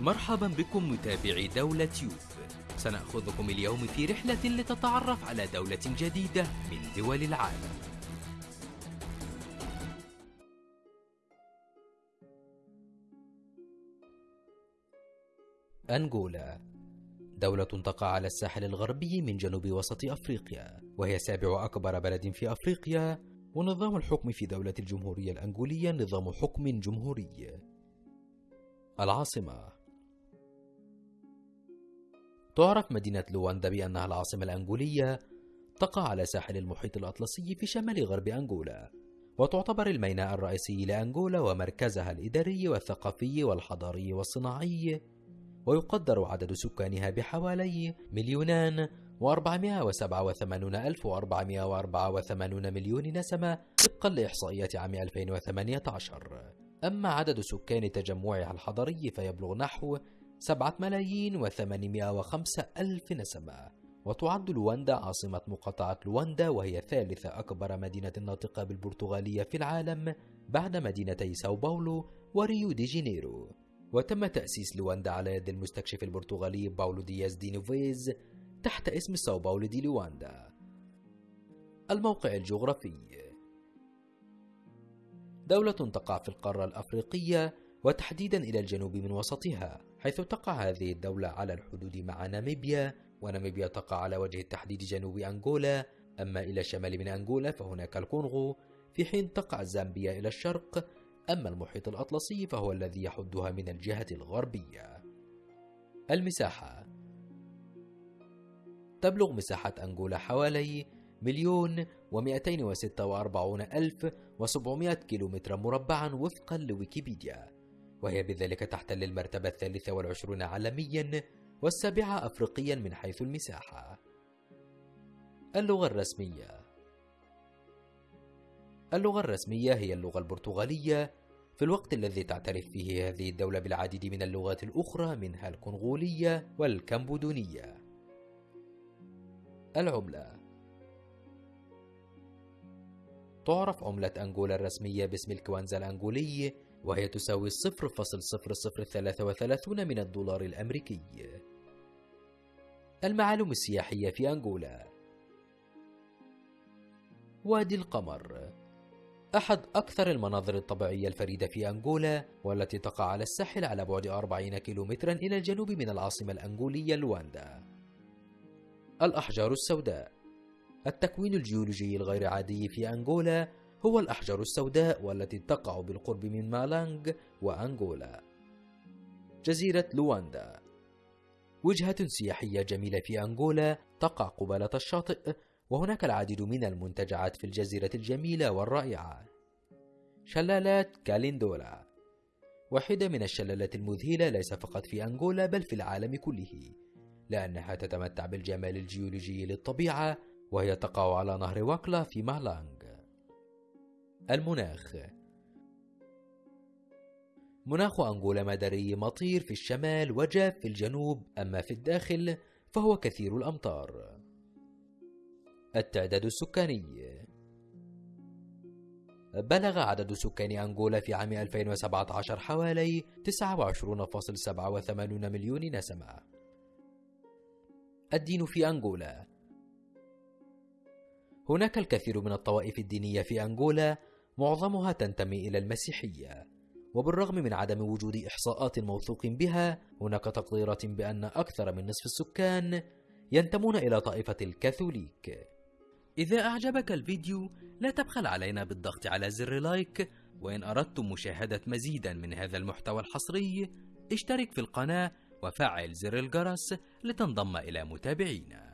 مرحبا بكم متابعي دولة يوب سنأخذكم اليوم في رحلة لتتعرف على دولة جديدة من دول العالم. أنغولا دولة تقع على الساحل الغربي من جنوب وسط أفريقيا وهي سابع أكبر بلد في أفريقيا ونظام الحكم في دولة الجمهورية الأنغولية نظام حكم جمهوري. العاصمة تعرف مدينة لواندا بأنها العاصمة الأنغولية تقع على ساحل المحيط الأطلسي في شمال غرب أنغولا وتعتبر الميناء الرئيسي لأنغولا ومركزها الإداري والثقافي والحضاري والصناعي ويقدر عدد سكانها بحوالي مليونان وأربعمائة وسبعة وثمانون ألف وأربعمائة وأربعة وثمانون مليون نسمة طبقا لإحصائيات عام 2018 أما عدد سكان تجمعها الحضري فيبلغ نحو سبعة ملايين وثمانمائة وخمسة ألف نسمة. وتعد لواندا عاصمة مقاطعة لواندا وهي ثالث أكبر مدينة ناطقة بالبرتغالية في العالم بعد مدينتي ساو باولو وريو دي جانيرو وتم تأسيس لواندا على يد المستكشف البرتغالي باولو دياز دي نوفيز تحت اسم ساو باولو دي لواندا. الموقع الجغرافي. دولة تقع في القارة الأفريقية وتحديدا إلى الجنوب من وسطها. حيث تقع هذه الدولة على الحدود مع ناميبيا وناميبيا تقع على وجه التحديد جنوب أنغولا. أما إلى الشمال من أنغولا فهناك الكونغو. في حين تقع زامبيا إلى الشرق أما المحيط الأطلسي فهو الذي يحدها من الجهة الغربية. المساحة. تبلغ مساحة أنغولا حوالي مليون ومئتين وستة وأربعون ألف وسبعمائة كيلومتر مربعا وفقا لويكيبيديا. وهي بذلك تحتل المرتبة الثالثة والعشرون عالميا والسابعة أفريقيا من حيث المساحة. اللغة الرسمية. اللغة الرسمية هي اللغة البرتغالية. في الوقت الذي تعترف فيه هذه الدولة بالعديد من اللغات الأخرى منها الكونغولية والكمبودونية. العملة. تعرف عملة أنغولا الرسمية باسم الكوانزا الأنغولي. وهي تساوي 0.0033 من الدولار الأمريكي. المعالم السياحية في أنغولا. وادي القمر. أحد أكثر المناظر الطبيعية الفريدة في أنغولا والتي تقع على الساحل على بعد 40 كيلومترا إلى الجنوب من العاصمة الأنغولية لواندا. الأحجار السوداء. التكوين الجيولوجي الغير عادي في أنغولا هو الأحجار السوداء والتي تقع بالقرب من مالانغ وأنغولا. جزيرة لواندا. وجهة سياحية جميلة في أنغولا تقع قبالة الشاطئ وهناك العديد من المنتجعات في الجزيرة الجميلة والرائعة. شلالات كاليندولا. واحدة من الشلالات المذهلة ليس فقط في أنغولا بل في العالم كله لأنها تتمتع بالجمال الجيولوجي للطبيعة وهي تقع على نهر واكلا في مالانغ. المناخ. مناخ أنغولا مداري مطير في الشمال وجاف في الجنوب أما في الداخل فهو كثير الأمطار. التعداد السكاني. بلغ عدد سكان أنغولا في عام 2017 حوالي 29.87 مليون نسمة. الدين في أنغولا. هناك الكثير من الطوائف الدينية في أنغولا معظمها تنتمي إلى المسيحية وبالرغم من عدم وجود إحصاءات موثوق بها هناك تقديرات بأن أكثر من نصف السكان ينتمون إلى طائفة الكاثوليك. إذا أعجبك الفيديو لا تبخل علينا بالضغط على زر لايك وإن أردتم مشاهدة مزيدا من هذا المحتوى الحصري اشترك في القناة وفعل زر الجرس لتنضم إلى متابعينا.